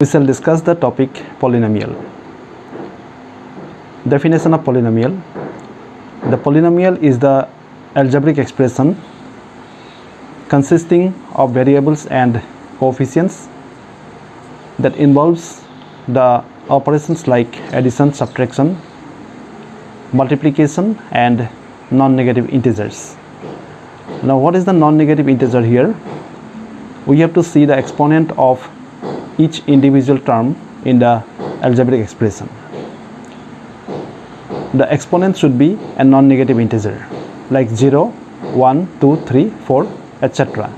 we shall discuss the topic polynomial. Definition of polynomial. The polynomial is the algebraic expression consisting of variables and coefficients that involves the operations like addition, subtraction, multiplication and non-negative integers. Now what is the non-negative integer here? We have to see the exponent of each individual term in the algebraic expression. The exponent should be a non-negative integer like 0, 1, 2, 3, 4 etc.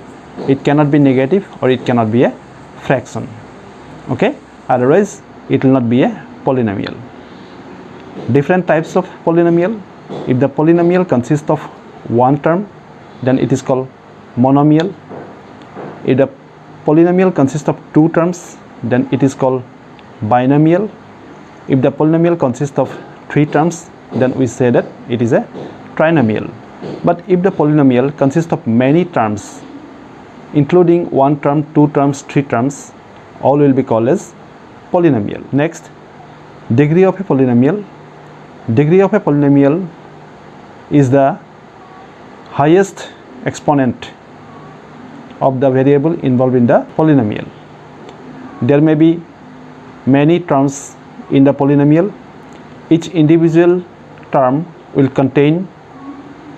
It cannot be negative or it cannot be a fraction. Okay, otherwise it will not be a polynomial. Different types of polynomial. If the polynomial consists of one term, then it is called monomial. If the polynomial consists of two terms, then it is called binomial. If the polynomial consists of three terms, then we say that it is a trinomial. But if the polynomial consists of many terms, including one term, two terms, three terms, all will be called as polynomial. Next, degree of a polynomial. Degree of a polynomial is the highest exponent of the variable involved in the polynomial. There may be many terms in the polynomial. Each individual term will contain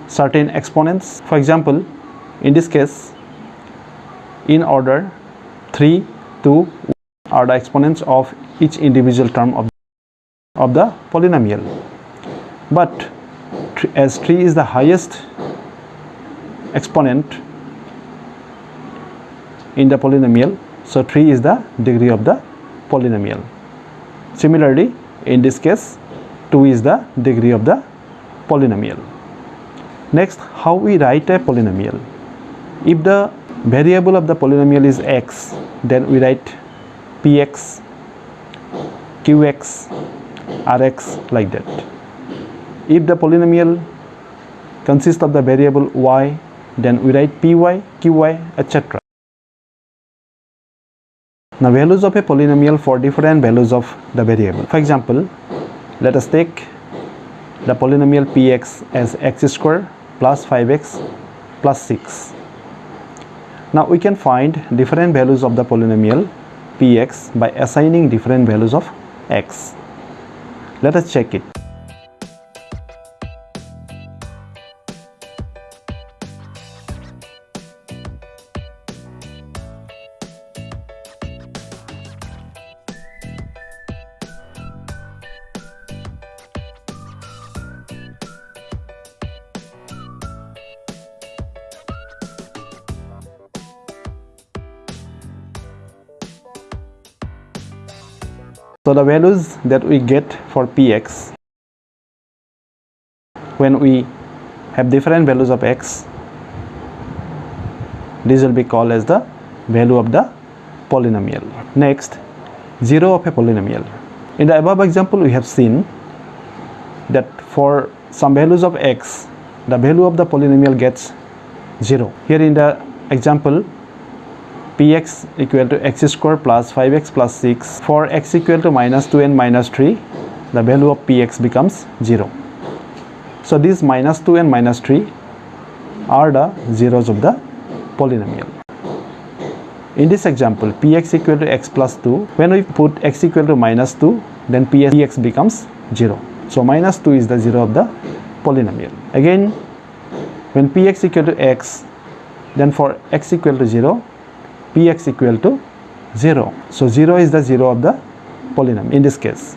certain exponents. For example, in this case, in order 3, 2 are the exponents of each individual term of, of the polynomial. But as 3 is the highest exponent in the polynomial, so 3 is the degree of the polynomial. Similarly, in this case, 2 is the degree of the polynomial. Next, how we write a polynomial. If the variable of the polynomial is x, then we write px, qx, rx like that. If the polynomial consists of the variable y, then we write py, qy, etc. Now values of a polynomial for different values of the variable. For example, let us take the polynomial px as x square plus 5x plus 6. Now we can find different values of the polynomial px by assigning different values of x. Let us check it. So the values that we get for px when we have different values of x this will be called as the value of the polynomial. Next 0 of a polynomial. In the above example we have seen that for some values of x the value of the polynomial gets 0. Here in the example px equal to x square plus 5x plus 6 for x equal to minus 2 and minus 3 the value of px becomes 0 so these minus 2 and minus 3 are the zeros of the polynomial. In this example px equal to x plus 2 when we put x equal to minus 2 then px becomes 0 so minus 2 is the 0 of the polynomial. Again when px equal to x then for x equal to 0 px equal to 0 so 0 is the 0 of the polynomial in this case.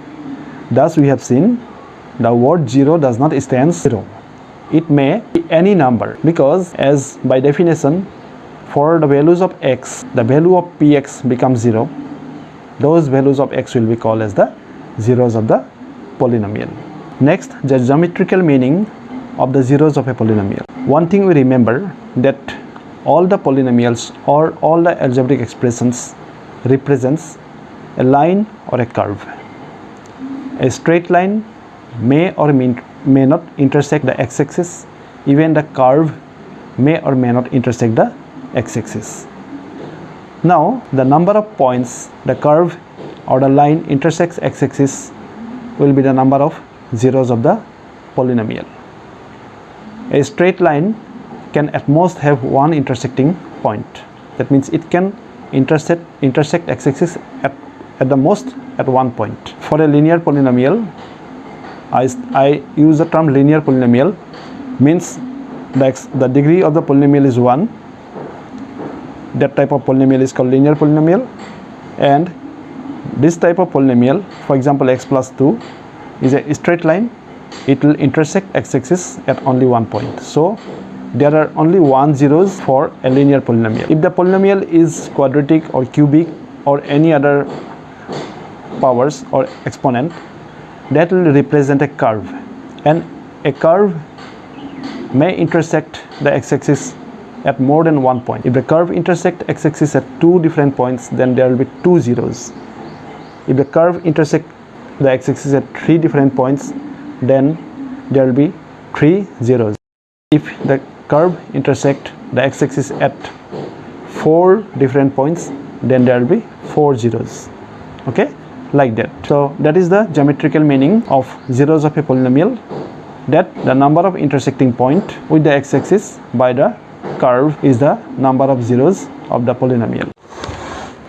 Thus we have seen the word 0 does not stand 0 it may be any number because as by definition for the values of x the value of px becomes 0 those values of x will be called as the zeros of the polynomial. Next the geometrical meaning of the zeros of a polynomial. One thing we remember that all the polynomials or all the algebraic expressions represents a line or a curve. A straight line may or may not intersect the x-axis. Even the curve may or may not intersect the x-axis. Now, the number of points the curve or the line intersects x-axis will be the number of zeros of the polynomial. A straight line can at most have one intersecting point. That means it can intersect intersect x-axis at, at the most at one point. For a linear polynomial, I, I use the term linear polynomial means the, x, the degree of the polynomial is 1 that type of polynomial is called linear polynomial and this type of polynomial for example x plus 2 is a straight line it will intersect x-axis at only one point so there are only one zeros for a linear polynomial if the polynomial is quadratic or cubic or any other powers or exponent that will represent a curve and a curve may intersect the x-axis at more than one point. If the curve intersect x-axis at two different points, then there will be two zeros. If the curve intersect the x-axis at three different points, then there will be three zeros. If the curve intersect the x-axis at four different points, then there will be four zeros. Okay, like that. So that is the geometrical meaning of zeros of a polynomial that the number of intersecting point with the x-axis by the curve is the number of zeros of the polynomial.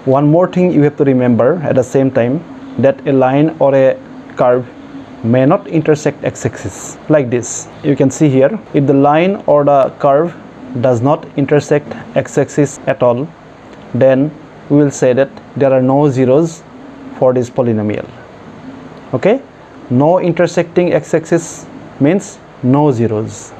One more thing you have to remember at the same time that a line or a curve may not intersect x-axis like this. You can see here if the line or the curve does not intersect x-axis at all then we will say that there are no zeros for this polynomial. Okay? No intersecting x-axis means no zeros